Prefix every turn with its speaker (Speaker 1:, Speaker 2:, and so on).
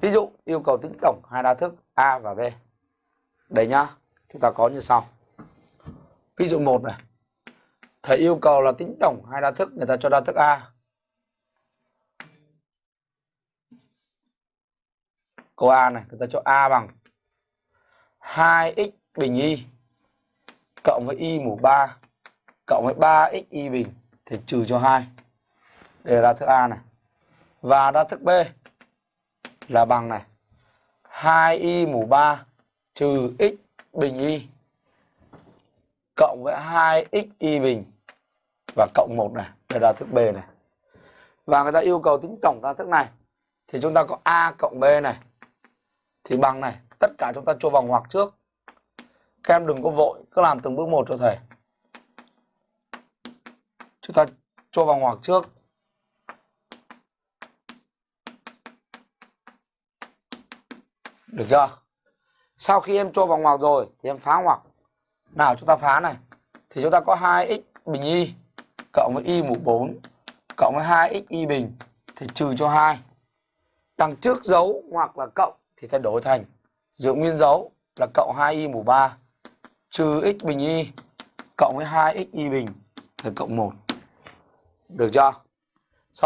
Speaker 1: Ví dụ yêu cầu tính tổng hai đa thức A và B. đây nhá. Chúng ta có như sau. Ví dụ 1 này. Thầy yêu cầu là tính tổng hai đa thức, người ta cho đa thức A. Câu A này, người ta cho A bằng 2x bình y cộng với y mũ 3 cộng với 3x y bình thì trừ cho 2. Đây là đa thức A này. Và đa thức B là bằng này 2y mũ 3 trừ x bình y cộng với 2x y bình và cộng 1 này, để là thức B này. Và người ta yêu cầu tính tổng đa thức này thì chúng ta có A cộng B này thì bằng này, tất cả chúng ta cho vòng ngoặc trước. Các em đừng có vội, cứ làm từng bước một cho thầy. Chúng ta cho vòng ngoặc trước. Được chưa? Sau khi em cho vào ngoặc rồi thì em phá ngoặc. Nào, chúng ta phá này. Thì chúng ta có 2x bình y cộng với y mũ 4 cộng với 2x y bình thì trừ cho 2. Đằng trước dấu hoặc là cộng thì thay đổi thành giữ nguyên dấu là cộng 2y mũ 3 trừ x bình y cộng với 2x y bình thì cộng 1. Được chưa?